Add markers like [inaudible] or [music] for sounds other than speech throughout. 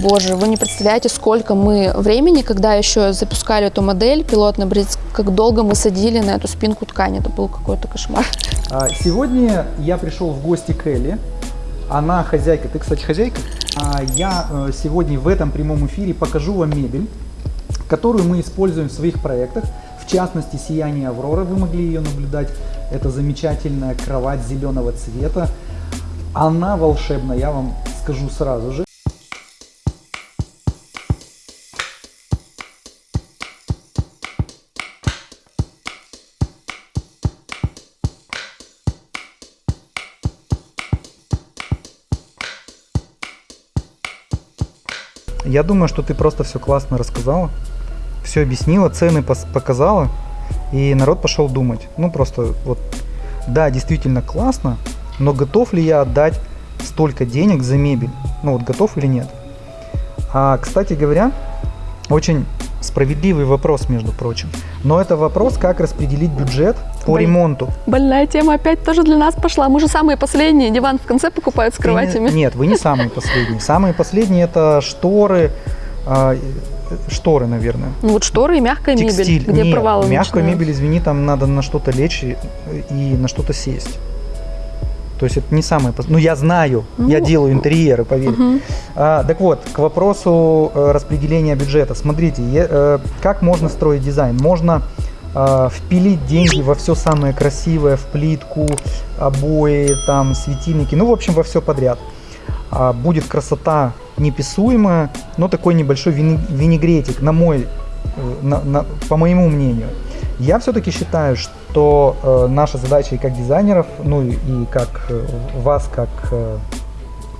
боже, вы не представляете, сколько мы времени, когда еще запускали эту модель пилотный образец, как долго мы садили на эту спинку ткани. Это был какой-то кошмар. А, Сегодня я пришел в гости к Элли. Она хозяйка. Ты, кстати, хозяйка. А Я э, сегодня в этом прямом эфире покажу вам мебель, которую мы используем в своих проектах. В частности, «Сияние Авроры», вы могли ее наблюдать. Это замечательная кровать зеленого цвета. Она волшебна, я вам скажу сразу же. Я думаю, что ты просто все классно рассказала, все объяснила, цены показала, и народ пошел думать. Ну просто вот, да, действительно классно, но готов ли я отдать столько денег за мебель? Ну вот готов или нет? А, кстати говоря, очень справедливый вопрос, между прочим. Но это вопрос, как распределить бюджет по Блин. ремонту. Больная тема опять тоже для нас пошла. Мы же самые последние. Диван в конце покупают с Ты кроватями. Нет, вы не самые последние. Самые последние это шторы, а, э, шторы, наверное. Ну вот шторы и мягкая Текстиль. мебель, где Нет, провалы начинаются. мебель, извини, там надо на что-то лечь и, и на что-то сесть. То есть это не самое... Ну, я знаю, я Ну, делаю интерьеры, поверь. Мгм. А, так вот, к вопросу э, распределения бюджета. Смотрите, е- э, как можно строить дизайн? Можно впилить деньги во все самое красивое, в плитку, обои, там, светильники, ну, в общем, во все подряд. А, будет красота неписуемая, но такой небольшой винегретик, на мой, э, на- на- по моему мнению. Я все-таки считаю, что э, наша задача и как дизайнеров, ну и, как э, вас, как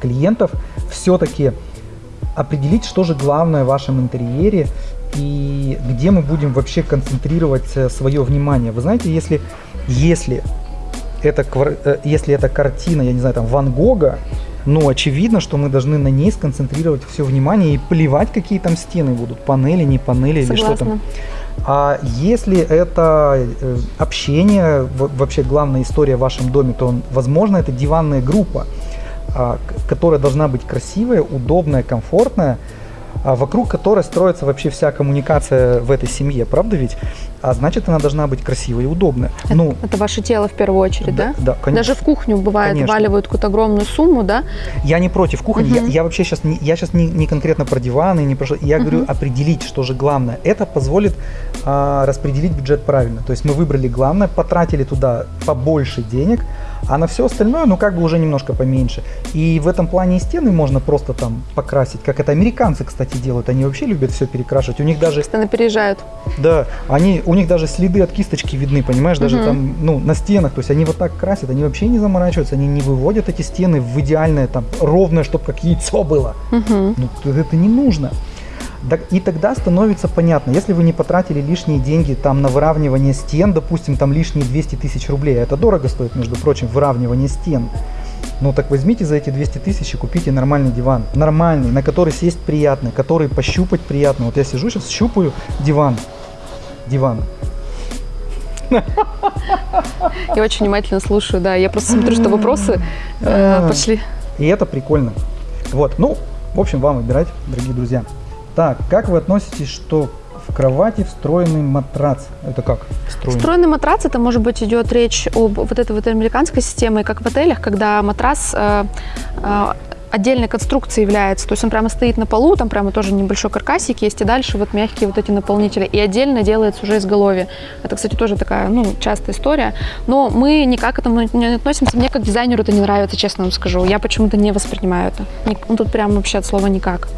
клиентов, все-таки определить, что же главное в вашем интерьере и где мы будем вообще концентрировать свое внимание. Вы знаете, если, если, это, э, если это картина, я не знаю, там, Ван Гога, ну, очевидно, что мы должны на ней сконцентрировать все внимание и плевать, какие там стены будут, панели, не панели или что там. Согласна. А если это э, общение, вообще главная история в вашем доме, то, возможно, это диванная группа, которая должна быть красивая, удобная, комфортная, а, вокруг которой строится вообще вся коммуникация в этой семье, правда ведь? А значит, она должна быть красивой и удобная. Это, Ну, это ваше тело в первую очередь, да? да, конечно. Даже в кухню бывает Конечно. валивают какую-то огромную сумму, да? Я не против кухни, я, Мгм. я вообще сейчас не, я сейчас не, не конкретно про диваны, не про я говорю Мгм. определить, что же главное. Это позволит а, распределить бюджет правильно. То есть мы выбрали главное, потратили туда побольше денег, а на все остальное, ну как бы уже немножко поменьше. И в этом плане и стены можно просто там покрасить, как это американцы, кстати, делают. Они вообще любят все перекрашивать. У них даже Постоянно переезжают. да, они, у них даже следы от кисточки видны, понимаешь, даже Мгм. там, ну, на стенах, то есть они вот так красят, они вообще не заморачиваются, они не выводят эти стены в идеальное, там, ровное, чтобы как яйцо было. Мгм. Ну, это не нужно. И тогда становится понятно, если вы не потратили лишние деньги там на выравнивание стен, допустим, там лишние 200 тысяч рублей, а это дорого стоит, между прочим, выравнивание стен. Ну так возьмите за эти 200 тысяч и купите нормальный диван. Нормальный, на который сесть приятно, который пощупать приятно. Вот я сижу сейчас, щупаю диван. Диван. [laughs] Я очень внимательно слушаю, да. Я просто смотрю, что вопросы э, пошли. И это прикольно. Вот, ну, в общем, вам выбирать, дорогие друзья. Так, как вы относитесь, что в кровати встроенный матрац? Это как? Встроенный? Встроенный матрац, это может быть идет речь об вот этой вот американской системе, как в отелях, когда матрас э, э, отдельной конструкцией является. То есть он прямо стоит на полу, там прямо тоже небольшой каркасик есть, и дальше вот мягкие вот эти наполнители. И отдельно делается уже изголовье. Это, кстати, тоже такая, ну, частая история. Но мы никак к этому не относимся. Мне как дизайнеру это не нравится, честно вам скажу. Я почему-то не воспринимаю это. Ну, тут прям вообще от слова никак.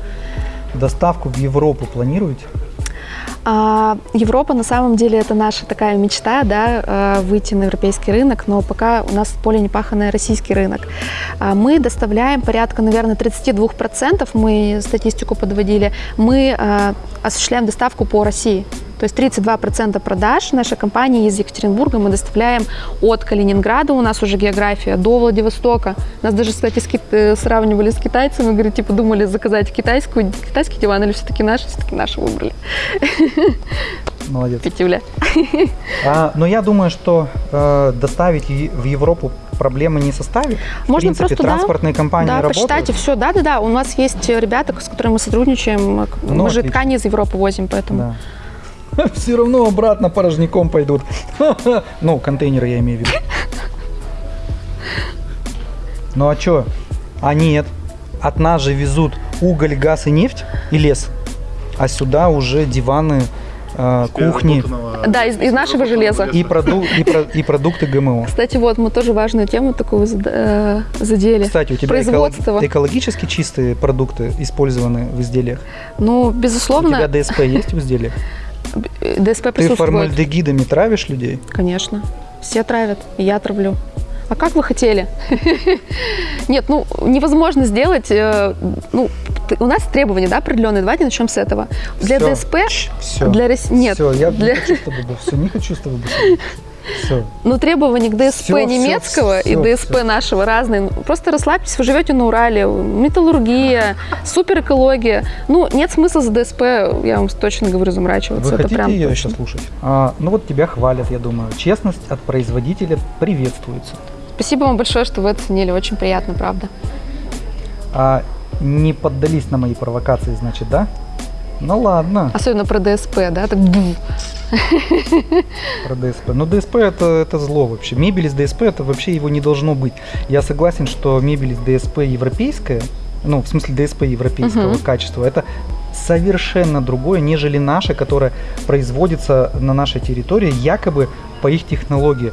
Доставку в Европу планируете? А, Европа на самом деле это наша такая мечта, да, э, выйти на европейский рынок, но пока у нас поле непаханный российский рынок. А, Мы доставляем порядка, наверное, 32%, мы статистику подводили, мы э, осуществляем доставку по России. То есть 32% продаж нашей компании из Екатеринбурга мы доставляем от Калининграда, у нас уже география, до Владивостока. Нас даже, кстати, с кит- э, сравнивали с китайцами, говорят, типа думали заказать китайскую, китайский диван или все-таки наш, все-таки наши выбрали. Молодец. Пятюля. А, но я думаю, что э, доставить в Европу проблемы не составит. В Можно принципе, просто, да, транспортные компании Да, работают. почитайте все. Да, да, да. У нас есть ребята, с которыми мы сотрудничаем. Ну, мы же отлично. ткани из Европы возим, поэтому. Да. [laughs] Все равно обратно порожняком пойдут. [laughs] Ну, контейнеры я имею в виду. Ну а чё? А нет. От нас же везут уголь, газ и нефть и лес. А сюда уже диваны, э, кухни Да, из- из нашего железа. и, проду- и, про- и продукты ГМО. Кстати, вот мы тоже важную тему такую э, задели. Кстати, у тебя Производство. эколог- экологически чистые продукты использованы в изделиях? Ну, У безусловно, тебя ДСП есть в изделиях? ДСП Ты присутствует. формальдегидами травишь людей? Конечно. Все травят, и я травлю. А как вы хотели? [laughs] Нет, ну невозможно сделать. э, Ну, у нас требования, да, определенные. Давайте начнем с этого. Для Всё. ДСП, Все. для нет, Все, я для- не хочу с тобой, все, не хочу с тобой Все. ну требования к ДСП всё, немецкого и всё, ДСП всё. нашего разные. Ну, Просто расслабьтесь, вы живете на Урале, металлургия, супер экология. Ну, нет смысла за ДСП, я вам точно говорю, заморачиваться. Вы Это хотите прям ее точно. еще слушать? А, ну вот тебя хвалят, я думаю. Честность от производителя приветствуется. Спасибо вам большое, что вы оценили. Очень приятно, правда. А не поддались на мои провокации, значит, да? Ну ладно, Особенно про ДСП, да? Так, про ДСП. Ну ДСП это, это зло вообще. Мебель из ДСП это вообще его не должно быть. Я согласен, что мебель из ДСП европейская, ну в смысле ДСП европейского Мгм. качества, это совершенно другое, нежели наша, которая производится на нашей территории якобы по их технологии.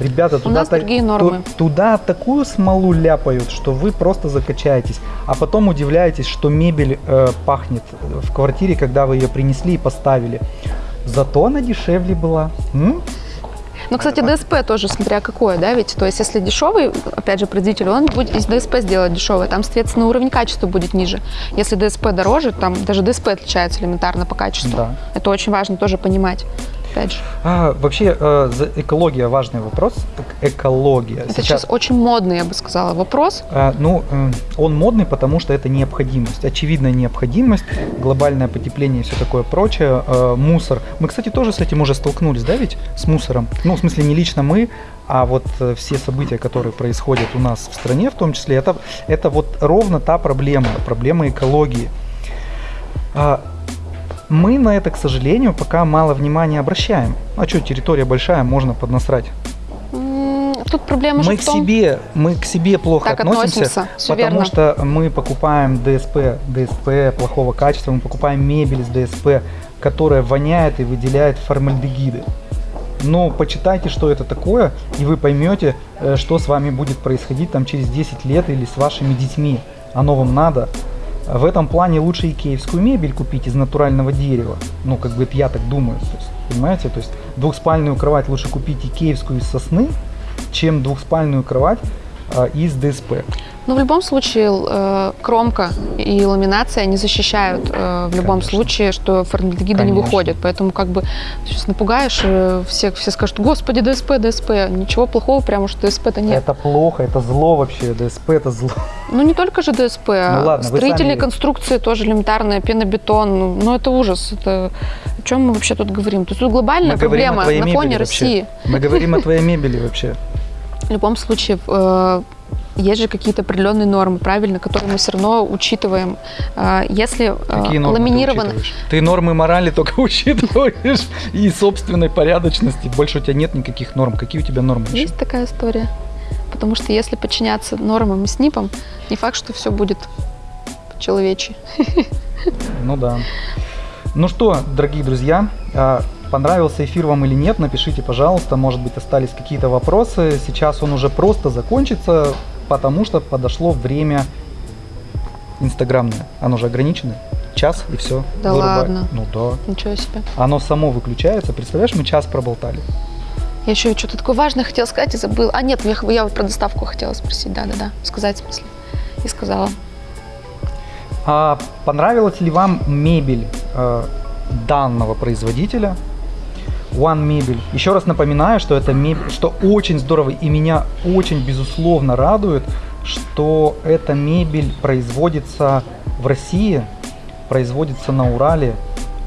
Ребята, туда, нас та- другие ту- нормы. туда такую смолу ляпают, что вы просто закачаетесь, а потом удивляетесь, что мебель э, пахнет в квартире, когда вы ее принесли и поставили. Зато она дешевле была. М? Ну, кстати, ДСП тоже, смотря какое, да, ведь, то есть, если дешевый, опять же, производитель, он будет из ДСП сделать дешевый, там, соответственно, уровень качества будет ниже. Если ДСП дороже, там даже ДСП отличается элементарно по качеству. Да. Это очень важно тоже понимать, опять же. А, вообще, э, экология важный вопрос. Эк- Экология. Это сейчас очень модный, я бы сказала, вопрос. А, ну, э, он модный, потому что это необходимость, очевидная необходимость, глобальное потепление и все такое прочее, э, мусор. Мы, кстати, тоже с этим уже столкнулись, да, ведь, с мусором? Ну, в смысле, не лично мы, а вот э, все события, которые происходят у нас в стране, в том числе, это, это вот ровно та проблема, проблема экологии. Мы на это, к сожалению, пока мало внимания обращаем. А что, территория большая, можно поднасрать. Тут проблема Мы в к том, себе, мы к себе плохо Так относимся, относимся, потому верно. что мы покупаем ДСП, ДСП плохого качества, мы покупаем мебель с ДСП, которая воняет и выделяет формальдегиды. Но почитайте, что это такое, и вы поймете, э, что с вами будет происходить там через 10 лет или с вашими детьми. Оно вам надо. В этом плане лучше икеевскую мебель купить из натурального дерева. Ну, как бы это я так думаю. То есть, понимаете? То есть двухспальную кровать лучше купить икеевскую из сосны, чем двухспальную кровать из ДСП. Ну, в любом случае, э, кромка и ламинация не защищают э, в любом Конечно. случае, что формальдегиды не выходят. Поэтому как бы сейчас напугаешь, э, все, все скажут, господи, ДСП, ДСП. Ничего плохого, прямо что ДСП-то нет. Это плохо, это зло вообще. ДСП это зло. Ну, не только же ДСП, Ну ладно, строительные сами- конструкции тоже элементарные, пенобетон. Ну, это ужас. Это... О чем мы вообще тут говорим? То есть тут глобальная Мы проблема на фоне вообще. России. Мы говорим о твоей мебели вообще. В любом случае, э, есть же какие-то определенные нормы, правильно, которые мы все равно учитываем. Э, Если э, Какие нормы ты ламинировано... учитываешь? Ты нормы морали только [laughs] учитываешь и собственной порядочности. Больше у тебя нет никаких норм. Какие у тебя нормы? еще? Есть такая история. Потому что если подчиняться нормам и СНИПам, не факт, что все будет человечи. [laughs] Ну да. Ну что, дорогие друзья, а, понравился эфир вам или нет, напишите, пожалуйста. Может быть, остались какие-то вопросы. Сейчас он уже просто закончится, потому что подошло время инстаграмное. Оно же ограничено. Час и все. Да ладно? Ну да. Ничего себе. Оно само выключается. Представляешь, мы час проболтали. Я еще что-то такое важное хотела сказать и забыла. А нет, я, я про доставку хотела спросить. Да-да-да. Сказать, в смысле. И сказала. А понравилась ли вам мебель э, данного производителя? One Мебель. Еще раз напоминаю, что это мебель, что очень здорово и меня очень безусловно радует, что эта мебель производится в России, производится на Урале.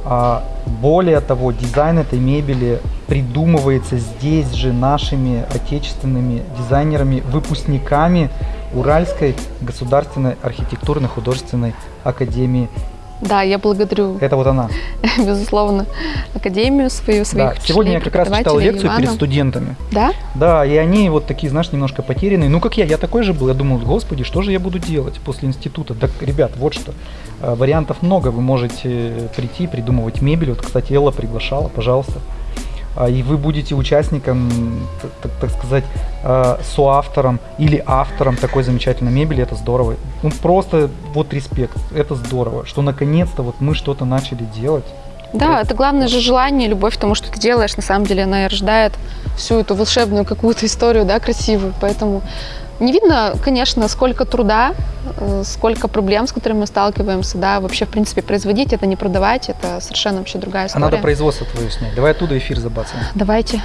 А более того, дизайн этой мебели придумывается здесь же нашими отечественными дизайнерами, выпускниками Уральской государственной архитектурно-художественной академии. Да, я благодарю, [laughs] Это вот она. безусловно, академию свою, своих Да. Сегодня я как раз читал лекцию перед Ивана. студентами. Да? Да, и они вот такие, знаешь, немножко потерянные. Ну, как я, я такой же был. Я думал, господи, что же я буду делать после института? Так, ребят, вот что. э, Вариантов много. Вы можете прийти, придумывать мебель. Вот, кстати, Элла приглашала, пожалуйста. А, И вы будете участником, так, так- сказать, э, соавтором или автором такой замечательной мебели. Это здорово. Ну, просто вот респект. Это здорово, что наконец-то вот мы что-то начали делать. Да, это главное же желание, любовь к тому, что ты делаешь. На самом деле она и рождает всю эту волшебную какую-то историю, да, красивую. Поэтому не видно, конечно, сколько труда, э, сколько проблем, с которыми мы сталкиваемся, да, вообще, в принципе, производить это, не продавать, это совершенно вообще другая А история. надо производство твое снять. Давай оттуда эфир забацаем. Давайте.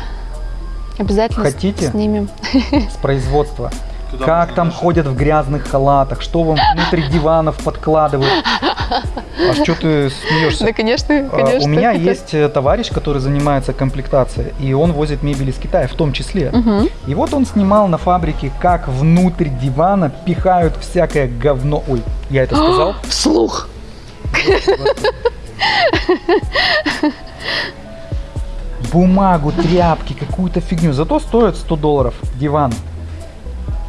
Обязательно Хотите? снимем. [laughs] С производства. Туда как там даже- ходят в грязных халатах, что вам внутри диванов подкладывают. А что ты смеешься? Да, конечно, А, конечно. У меня есть э, товарищ, который занимается комплектацией, и он возит мебель из Китая, в том числе. Мгм. И вот он снимал на фабрике, как внутрь дивана пихают всякое говно. Ой, я это сказал? [gasps] Вслух. Бумагу, тряпки, какую-то фигню. Зато стоит 100 долларов диван.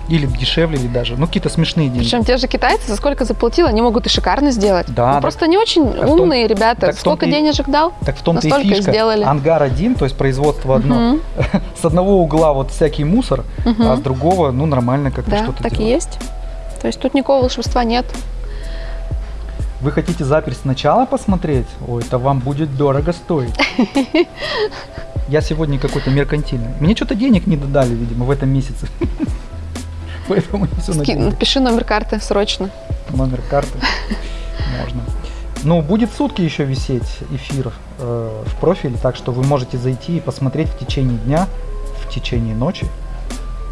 Или дешевле, или даже. Ну, какие-то смешные деньги. Причем те же китайцы за сколько заплатил, они могут и шикарно сделать. Да, Ну, просто не очень в том- умные ребята. так Сколько и- денежек дал? Так в том-то и фишка. сделали. Ангар один, то есть производство одно. [laughs] С одного угла вот всякий мусор, а с другого, ну, нормально как-то Да, что-то так и есть. То есть тут никакого волшебства нет. Вы хотите запись сначала посмотреть? Ой, это вам будет дорого стоить. [laughs] Я сегодня какой-то меркантильный. Мне что-то денег не додали, видимо, в этом месяце. [laughs] Поэтому не все на Ски-. Напиши номер карты срочно. Номер карты можно. Ну, будет сутки еще висеть эфир э, в профиле, так что вы можете зайти и посмотреть в течение дня, в течение ночи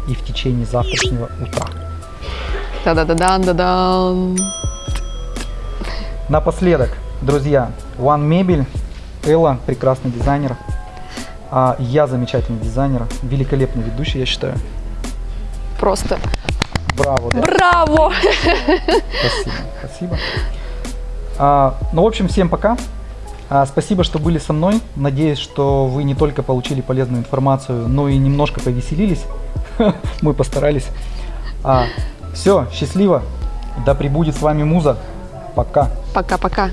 и в течение завтрашнего утра. Да-да-да-дан, да-дан. Напоследок, друзья, One Мебель, Элла, прекрасный дизайнер, а я замечательный дизайнер, великолепный ведущий, я считаю. Просто Браво, да. браво! Спасибо, спасибо. А, ну, в общем, всем пока. А, спасибо, что были со мной. Надеюсь, что вы не только получили полезную информацию, но и немножко повеселились. [laughs] Мы постарались. все, счастливо. Да пребудет с вами муза. Пока. Пока-пока.